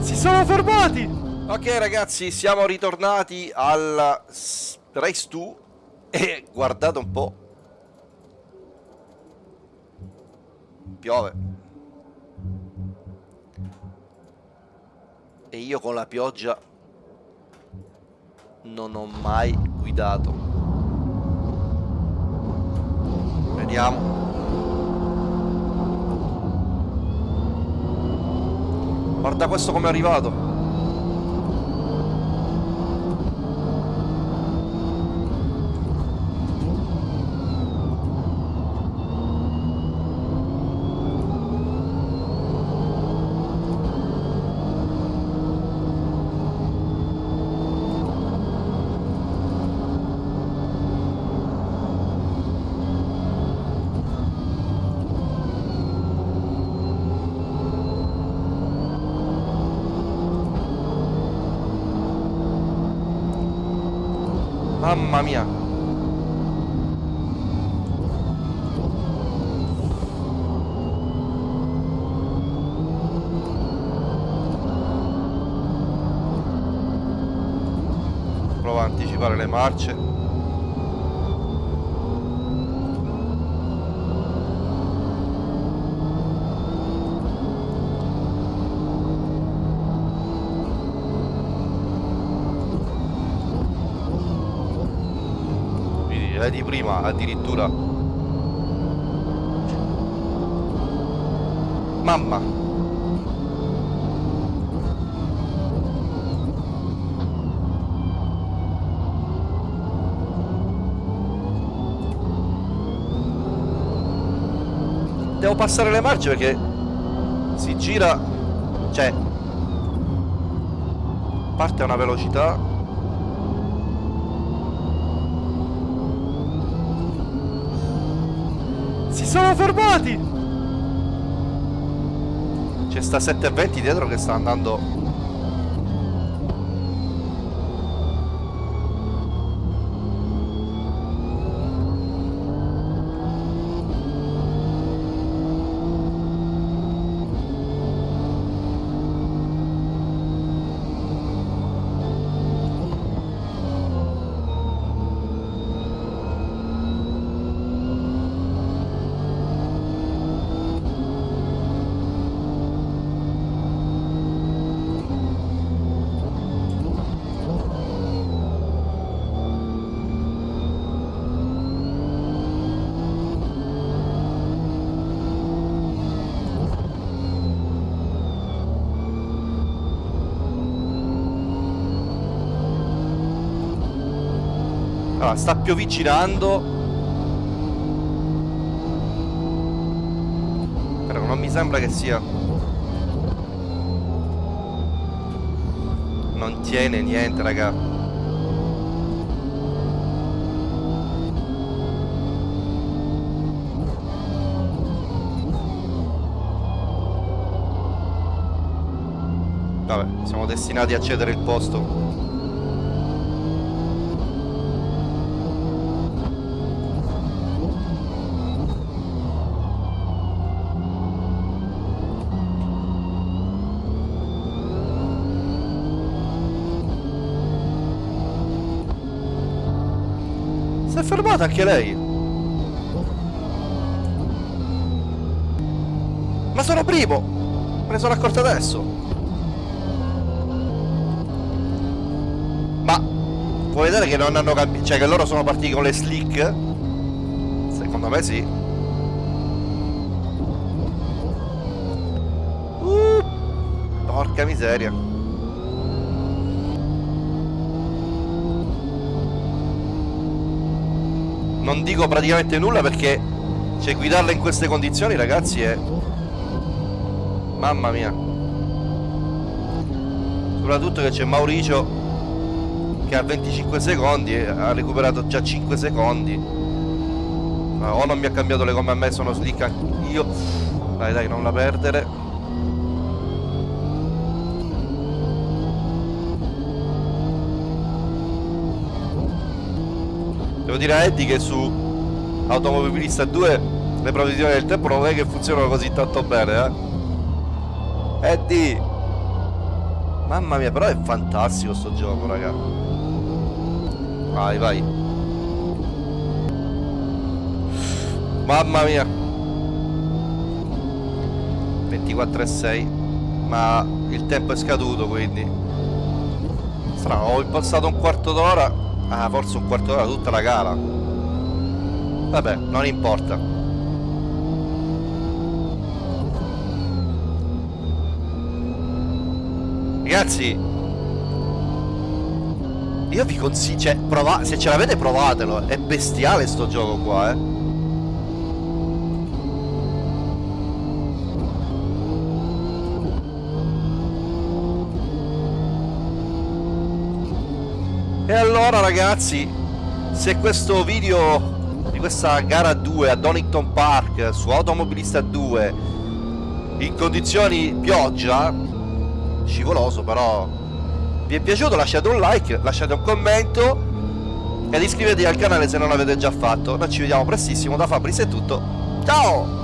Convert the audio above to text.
Si sono fermati! Ok ragazzi, siamo ritornati al Race 2 e guardate un po'. Piove. E io con la pioggia non ho mai guidato. Vediamo. Guarda questo come è arrivato. Mamma mia. Prova a anticipare le marce. Vedi prima addirittura. Mamma. Devo passare le marce perché si gira cioè parte a una velocità sono fermati! C'è sta 720 dietro che sta andando Allora, sta pioviccinando. Però non mi sembra che sia. Non tiene niente, raga. Vabbè, siamo destinati a cedere il posto È fermata anche lei. Ma sono primo! Me ne sono accorto adesso. Ma puoi vedere che non hanno cambiato. Cioè che loro sono partiti con le slick? Secondo me sì. Uh, porca miseria. Non dico praticamente nulla perché cioè, guidarla in queste condizioni ragazzi è mamma mia. Soprattutto che c'è Mauricio che ha 25 secondi ha recuperato già 5 secondi. O non mi ha cambiato le gomme a me sono slick io dai dai non la perdere Devo dire a Eddie che su Automobilista 2 le previsioni del tempo non è che funzionano così tanto bene, eh. Eddie! Mamma mia, però è fantastico sto gioco, raga. Vai, vai. Mamma mia. 24 e 6. Ma il tempo è scaduto, quindi. Strano, ho impostato un quarto d'ora. Ah, forse un quarto d'ora tutta la gara. Vabbè, non importa. Ragazzi Io vi consiglio Cioè Se ce l'avete provatelo È bestiale sto gioco qua eh E allora ragazzi Se questo video Di questa gara 2 a Donington Park Su Automobilista 2 In condizioni pioggia scivoloso però vi è piaciuto lasciate un like lasciate un commento ed iscrivetevi al canale se non l'avete già fatto. Noi ci vediamo prestissimo da Fabris è tutto. Ciao